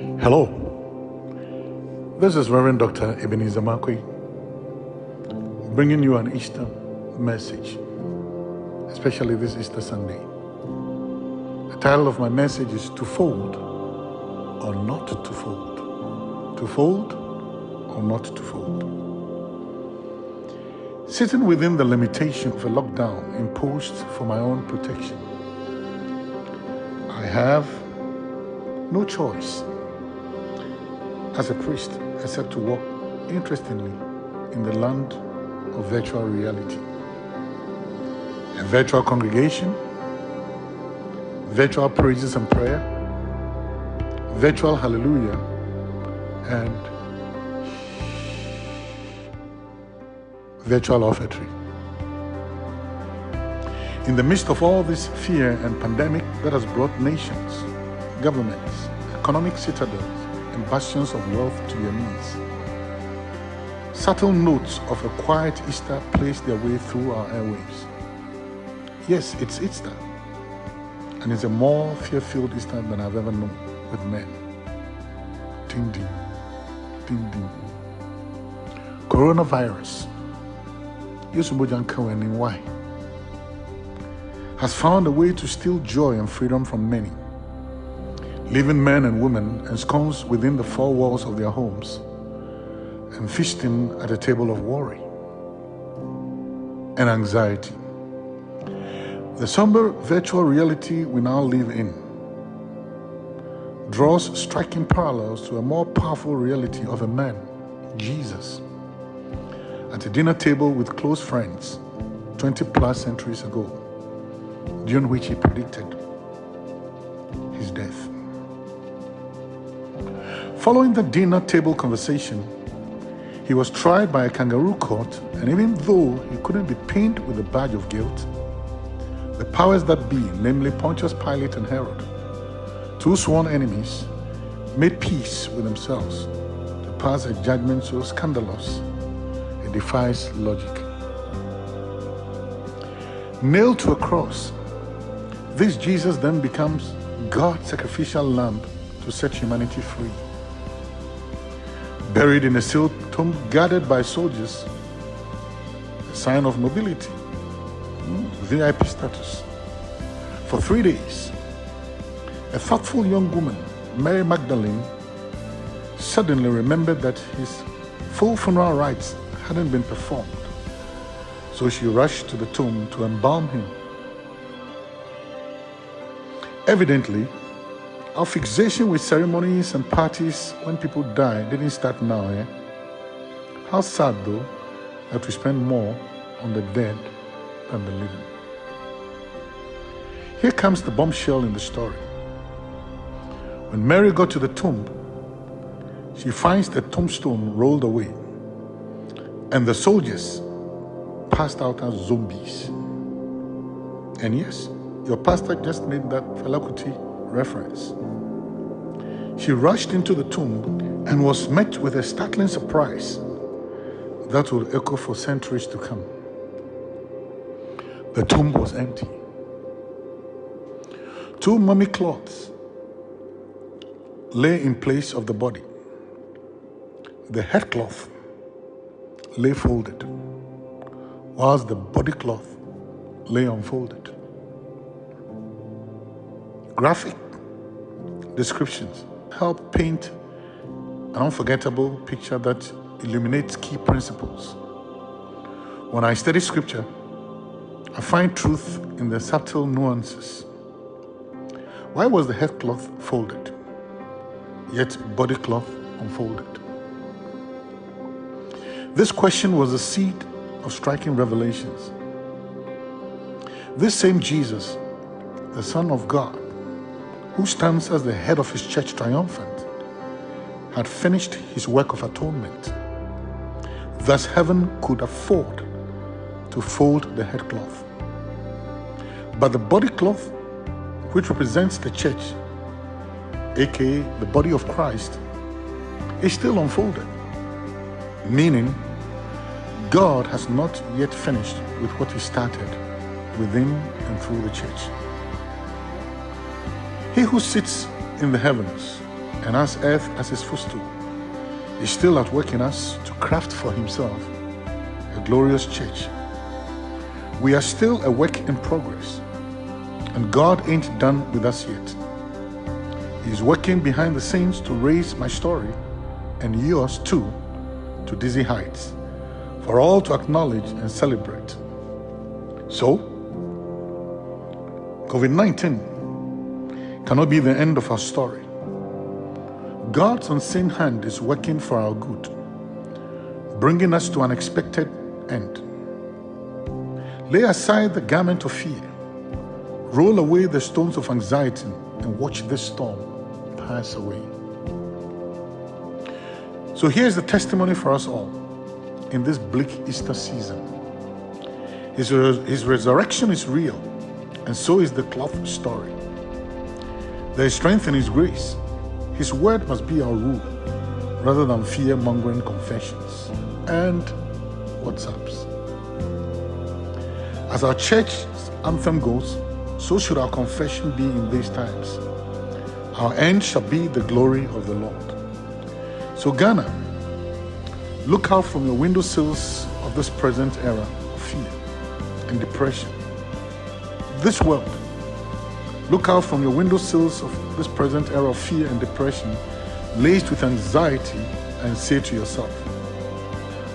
Hello. This is Reverend Dr. Ebenezer Markwei bringing you an Easter message, especially this Easter Sunday. The title of my message is To Fold or Not to Fold. To Fold or Not to Fold. Sitting within the limitation of a lockdown imposed for my own protection, I have no choice as a priest I except to walk interestingly in the land of virtual reality. A virtual congregation, virtual praises and prayer, virtual hallelujah, and virtual offertory. In the midst of all this fear and pandemic that has brought nations, governments, economic citadels, bastions of wealth to your knees, subtle notes of a quiet Easter place their way through our airwaves. Yes, it's Easter, and it's a more fear-filled Easter than I've ever known with men. Ding ding, ding ding. Coronavirus, Yusubojan Kawanin, why? Has found a way to steal joy and freedom from many, leaving men and women ensconced within the four walls of their homes and feasting at a table of worry and anxiety. The somber virtual reality we now live in draws striking parallels to a more powerful reality of a man, Jesus, at a dinner table with close friends 20 plus centuries ago, during which he predicted Following the dinner table conversation, he was tried by a kangaroo court, and even though he couldn't be pinned with the badge of guilt, the powers that be, namely Pontius Pilate and Herod, two sworn enemies, made peace with themselves to pass a judgment so scandalous it defies logic. Nailed to a cross, this Jesus then becomes God's sacrificial lamb to set humanity free. Buried in a sealed tomb guarded by soldiers, a sign of nobility, VIP status. For three days, a thoughtful young woman, Mary Magdalene, suddenly remembered that his full funeral rites hadn't been performed. So she rushed to the tomb to embalm him. Evidently, our fixation with ceremonies and parties when people die didn't start now, eh? How sad, though, that we spend more on the dead than the living. Here comes the bombshell in the story. When Mary got to the tomb, she finds the tombstone rolled away, and the soldiers passed out as zombies. And yes, your pastor just made that Fela Kuti reference. She rushed into the tomb and was met with a startling surprise that will echo for centuries to come. The tomb was empty. Two mummy cloths lay in place of the body. The headcloth lay folded, whilst the body cloth lay unfolded. Graphic descriptions help paint an unforgettable picture that illuminates key principles. When I study scripture, I find truth in the subtle nuances. Why was the headcloth folded, yet body cloth unfolded? This question was the seed of striking revelations. This same Jesus, the Son of God, who stands as the head of his church triumphant, had finished his work of atonement. Thus, heaven could afford to fold the headcloth. But the body cloth, which represents the church, aka the body of Christ, is still unfolded, meaning God has not yet finished with what he started within and through the church. He who sits in the heavens and has earth as his footstool, is still at work in us to craft for himself a glorious church. We are still a work in progress, and God ain't done with us yet. He's working behind the scenes to raise my story and yours too to dizzy heights for all to acknowledge and celebrate. So, COVID 19 cannot be the end of our story. God's unseen hand is working for our good, bringing us to an expected end. Lay aside the garment of fear, roll away the stones of anxiety, and watch this storm pass away. So here's the testimony for us all in this bleak Easter season. His, his resurrection is real, and so is the cloth story. There is strength in His grace. His word must be our rule rather than fear mongering confessions and WhatsApps. As our church's anthem goes, so should our confession be in these times. Our end shall be the glory of the Lord. So, Ghana, look out from your windowsills of this present era of fear and depression. This world, look out from your windowsills of this present era of fear and depression, laced with anxiety, and say to yourself,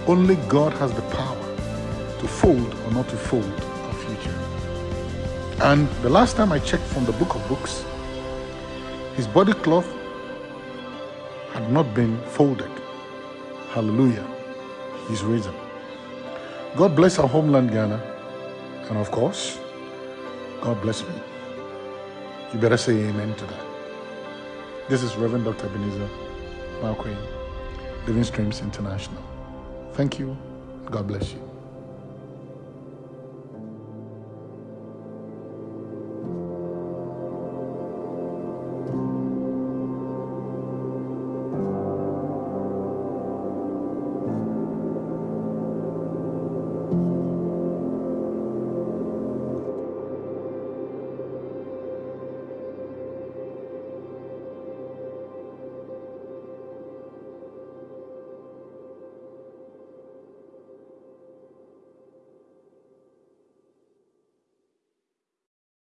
only God has the power to fold or not to fold our future. And the last time I checked from the book of books, his body cloth had not been folded. Hallelujah. He's risen. God bless our homeland, Ghana. And of course, God bless me. You better say amen to that. This is Reverend Dr. Ebenezer Markwei, Living Streams International. Thank you. God bless you.